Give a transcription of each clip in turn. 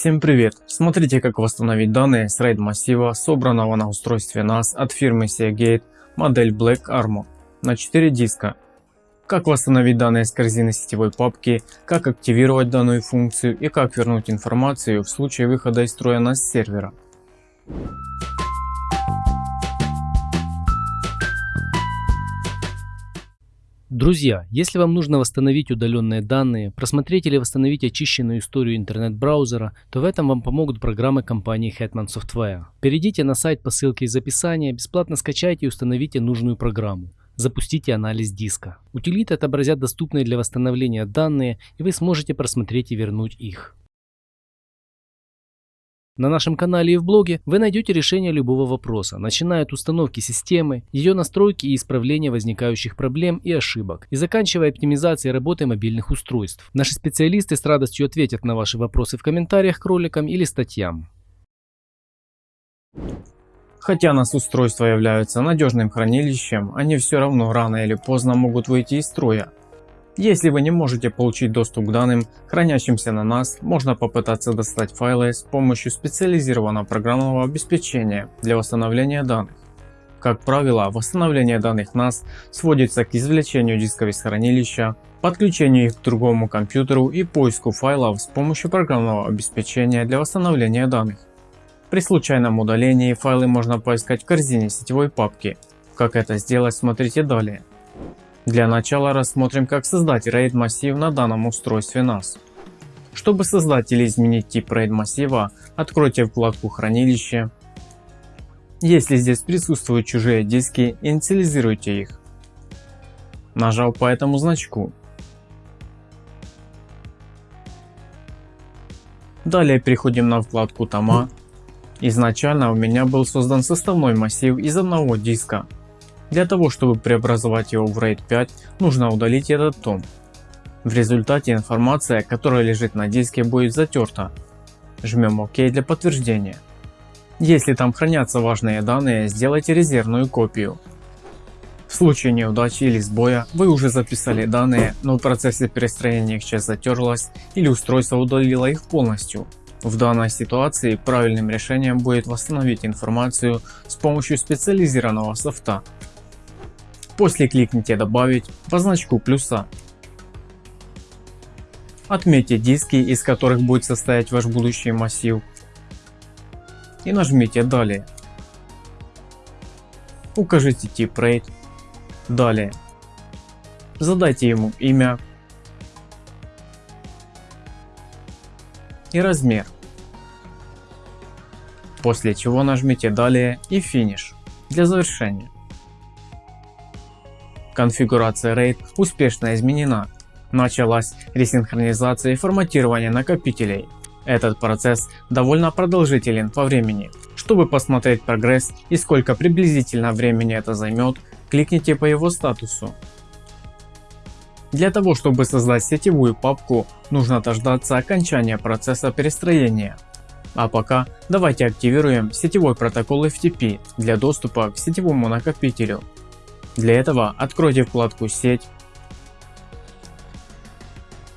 Всем привет! Смотрите как восстановить данные с RAID массива, собранного на устройстве NAS от фирмы Seagate, модель Black Armor на 4 диска. Как восстановить данные с корзины сетевой папки, как активировать данную функцию и как вернуть информацию в случае выхода из строя NAS сервера. Друзья, если вам нужно восстановить удаленные данные, просмотреть или восстановить очищенную историю интернет-браузера, то в этом вам помогут программы компании Hetman Software. Перейдите на сайт по ссылке из описания, бесплатно скачайте и установите нужную программу. Запустите анализ диска. Утилиты отобразят доступные для восстановления данные и вы сможете просмотреть и вернуть их. На нашем канале и в блоге вы найдете решение любого вопроса, начиная от установки системы, ее настройки и исправления возникающих проблем и ошибок, и заканчивая оптимизацией работы мобильных устройств. Наши специалисты с радостью ответят на ваши вопросы в комментариях к роликам или статьям. Хотя нас устройства являются надежным хранилищем, они все равно рано или поздно могут выйти из строя. Если вы не можете получить доступ к данным, хранящимся на NAS, можно попытаться достать файлы с помощью специализированного программного обеспечения для восстановления данных. Как правило, восстановление данных NAS сводится к извлечению дисков из хранилища, подключению их к другому компьютеру и поиску файлов с помощью программного обеспечения для восстановления данных. При случайном удалении файлы можно поискать в корзине сетевой папки. Как это сделать смотрите далее. Для начала рассмотрим как создать RAID массив на данном устройстве NAS. Чтобы создать или изменить тип RAID массива, откройте вкладку хранилище. Если здесь присутствуют чужие диски, инициализируйте их. Нажал по этому значку. Далее переходим на вкладку тома. Изначально у меня был создан составной массив из одного диска, для того, чтобы преобразовать его в RAID 5, нужно удалить этот том. В результате информация, которая лежит на диске будет затерта. Жмем ОК для подтверждения. Если там хранятся важные данные, сделайте резервную копию. В случае неудачи или сбоя вы уже записали данные, но в процессе перестроения их часть затерлась или устройство удалило их полностью. В данной ситуации правильным решением будет восстановить информацию с помощью специализированного софта. После кликните добавить по значку плюса. Отметьте диски, из которых будет состоять ваш будущий массив и нажмите далее. Укажите тип RAID. Далее. Задайте ему имя и размер. После чего нажмите далее и финиш для завершения. Конфигурация RAID успешно изменена. Началась ресинхронизация и форматирование накопителей. Этот процесс довольно продолжителен по времени. Чтобы посмотреть прогресс и сколько приблизительно времени это займет, кликните по его статусу. Для того чтобы создать сетевую папку нужно дождаться окончания процесса перестроения. А пока давайте активируем сетевой протокол FTP для доступа к сетевому накопителю. Для этого откройте вкладку «Сеть»,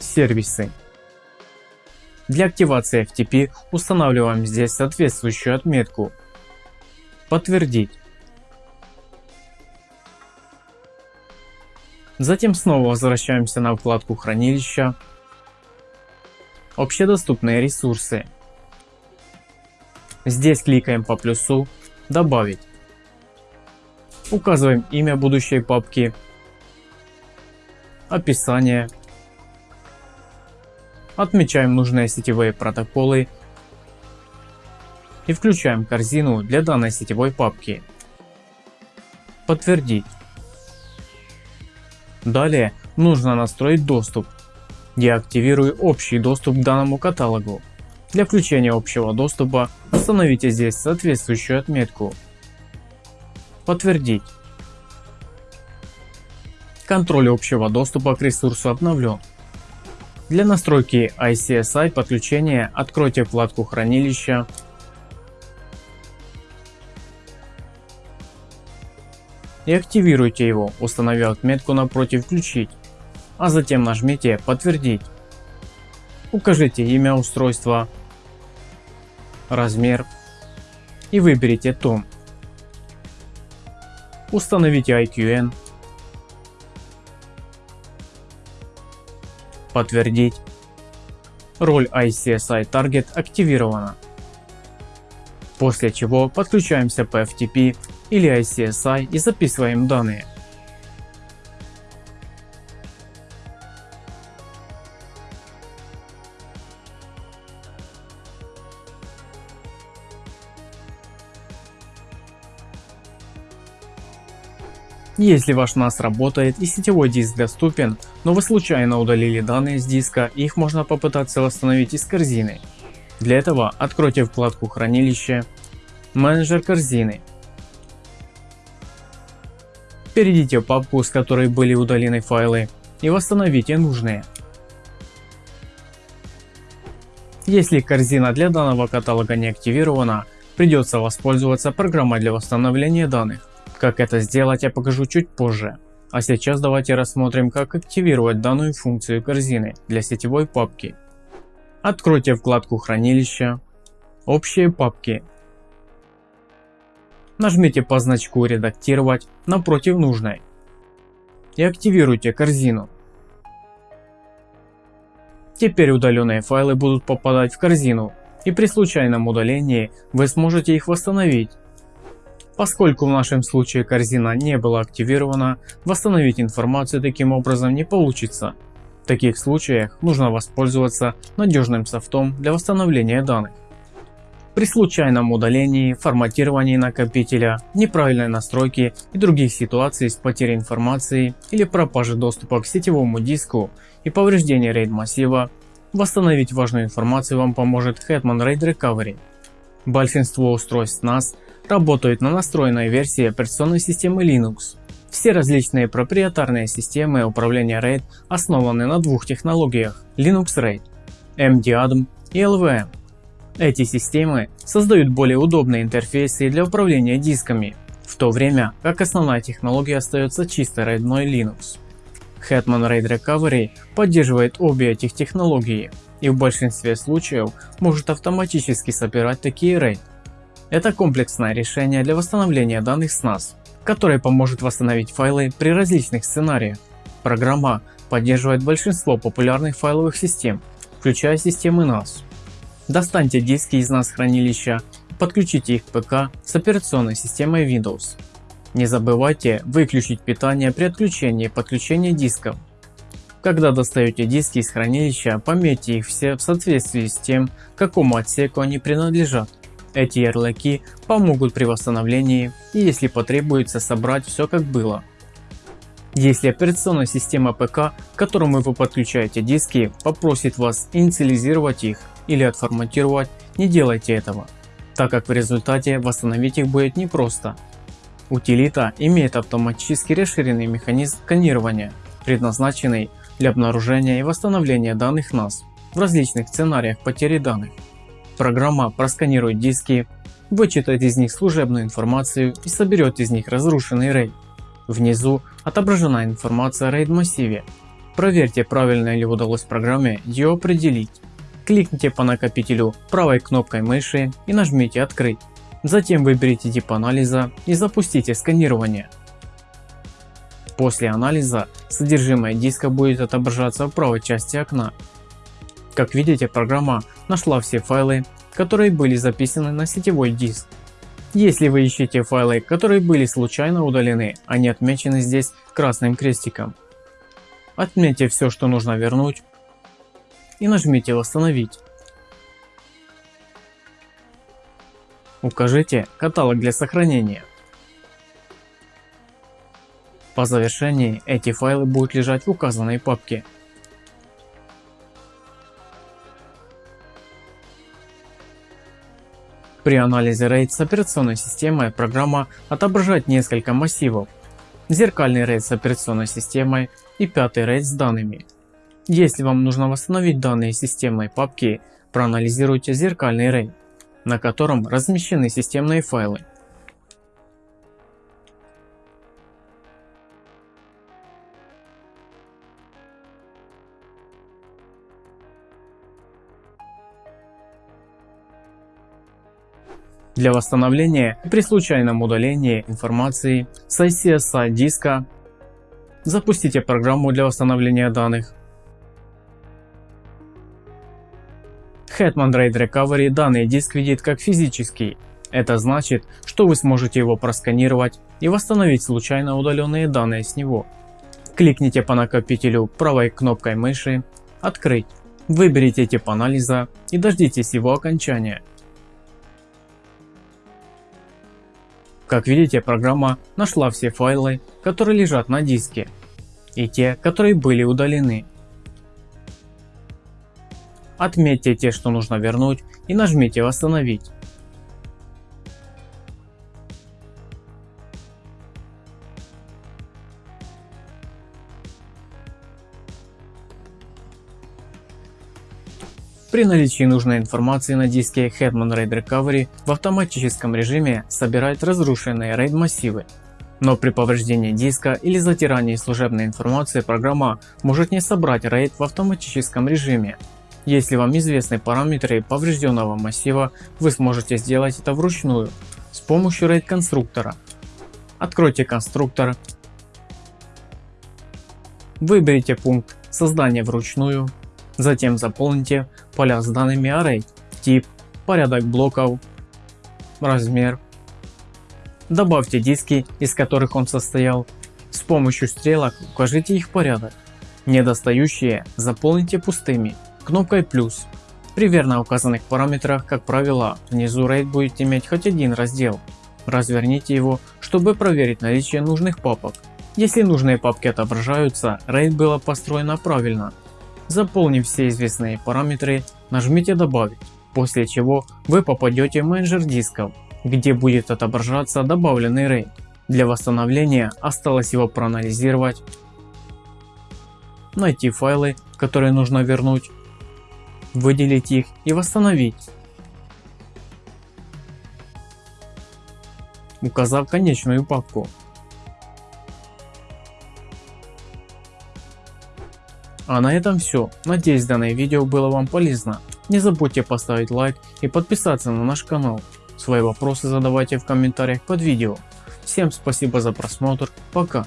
«Сервисы». Для активации FTP устанавливаем здесь соответствующую отметку «Подтвердить». Затем снова возвращаемся на вкладку хранилища, общедоступные ресурсы. Здесь кликаем по плюсу «Добавить». Указываем имя будущей папки, описание, отмечаем нужные сетевые протоколы и включаем корзину для данной сетевой папки. Подтвердить. Далее нужно настроить доступ. Я активирую общий доступ к данному каталогу. Для включения общего доступа установите здесь соответствующую отметку Подтвердить. Контроль общего доступа к ресурсу обновлен. Для настройки ICSI подключения откройте вкладку хранилища и активируйте его, установив отметку напротив «Включить», а затем нажмите «Подтвердить». Укажите имя устройства, размер и выберите том. Установите IQN, подтвердить. Роль ICSI Target активирована. После чего подключаемся по FTP или ICSI и записываем данные. Если ваш NAS работает и сетевой диск доступен, но вы случайно удалили данные с диска, их можно попытаться восстановить из корзины. Для этого откройте вкладку хранилище, менеджер корзины. Перейдите в папку, с которой были удалены файлы и восстановите нужные. Если корзина для данного каталога не активирована, придется воспользоваться программой для восстановления данных. Как это сделать я покажу чуть позже. А сейчас давайте рассмотрим как активировать данную функцию корзины для сетевой папки. Откройте вкладку хранилища, общие папки. Нажмите по значку редактировать напротив нужной и активируйте корзину. Теперь удаленные файлы будут попадать в корзину и при случайном удалении вы сможете их восстановить Поскольку в нашем случае корзина не была активирована, восстановить информацию таким образом не получится. В таких случаях нужно воспользоваться надежным софтом для восстановления данных. При случайном удалении, форматировании накопителя, неправильной настройке и других ситуациях с потерей информации или пропажи доступа к сетевому диску и повреждении RAID массива, восстановить важную информацию вам поможет Hetman RAID Recovery. Большинство устройств NAS работают на настроенной версии операционной системы Linux. Все различные проприетарные системы управления RAID основаны на двух технологиях Linux RAID, MDADM и LVM. Эти системы создают более удобные интерфейсы для управления дисками, в то время как основная технология остается чисто рейдной Linux. Hetman RAID Recovery поддерживает обе этих технологии и в большинстве случаев может автоматически собирать такие RAID. Это комплексное решение для восстановления данных с NAS, которое поможет восстановить файлы при различных сценариях. Программа поддерживает большинство популярных файловых систем, включая системы NAS. Достаньте диски из NAS хранилища подключите их к ПК с операционной системой Windows. Не забывайте выключить питание при отключении и подключении дисков. Когда достаете диски из хранилища, пометьте их все в соответствии с тем, какому отсеку они принадлежат. Эти ярлыки помогут при восстановлении и если потребуется собрать все как было. Если операционная система ПК, к которому вы подключаете диски, попросит вас инициализировать их или отформатировать, не делайте этого, так как в результате восстановить их будет непросто. Утилита имеет автоматически расширенный механизм сканирования, предназначенный для обнаружения и восстановления данных NAS в различных сценариях потери данных. Программа просканирует диски, вычитает из них служебную информацию и соберет из них разрушенный RAID. Внизу отображена информация о RAID массиве. Проверьте правильно ли удалось программе ее определить. Кликните по накопителю правой кнопкой мыши и нажмите открыть. Затем выберите тип анализа и запустите сканирование. После анализа содержимое диска будет отображаться в правой части окна. Как видите программа нашла все файлы, которые были записаны на сетевой диск. Если вы ищете файлы, которые были случайно удалены, они отмечены здесь красным крестиком. Отметьте все, что нужно вернуть и нажмите восстановить. Укажите каталог для сохранения. По завершении эти файлы будут лежать в указанной папке. При анализе RAID с операционной системой программа отображает несколько массивов. Зеркальный RAID с операционной системой и пятый RAID с данными. Если вам нужно восстановить данные системной папки, проанализируйте зеркальный RAID, на котором размещены системные файлы. Для восстановления при случайном удалении информации с ICSI диска запустите программу для восстановления данных. Hetman RAID Recovery данный диск видит как физический. Это значит, что вы сможете его просканировать и восстановить случайно удаленные данные с него. Кликните по накопителю правой кнопкой мыши «Открыть». Выберите тип анализа и дождитесь его окончания. Как видите, программа нашла все файлы, которые лежат на диске, и те, которые были удалены. Отметьте те, что нужно вернуть и нажмите «Восстановить». При наличии нужной информации на диске Hetman RAID Recovery в автоматическом режиме собирает разрушенные RAID массивы. Но при повреждении диска или затирании служебной информации программа может не собрать RAID в автоматическом режиме. Если вам известны параметры поврежденного массива, вы сможете сделать это вручную с помощью RAID конструктора. Откройте конструктор, выберите пункт создания вручную Затем заполните поля с данными array, тип, порядок блоков, размер. Добавьте диски, из которых он состоял. С помощью стрелок укажите их порядок. Недостающие заполните пустыми кнопкой плюс. При верно указанных параметрах, как правило, внизу RAID будет иметь хоть один раздел. Разверните его, чтобы проверить наличие нужных папок. Если нужные папки отображаются, RAID было построено правильно. Заполнив все известные параметры, нажмите добавить, после чего вы попадете в менеджер дисков, где будет отображаться добавленный RAID. Для восстановления осталось его проанализировать, найти файлы, которые нужно вернуть, выделить их и восстановить. Указав конечную папку. А на этом все. Надеюсь данное видео было вам полезно. Не забудьте поставить лайк и подписаться на наш канал. Свои вопросы задавайте в комментариях под видео. Всем спасибо за просмотр. Пока.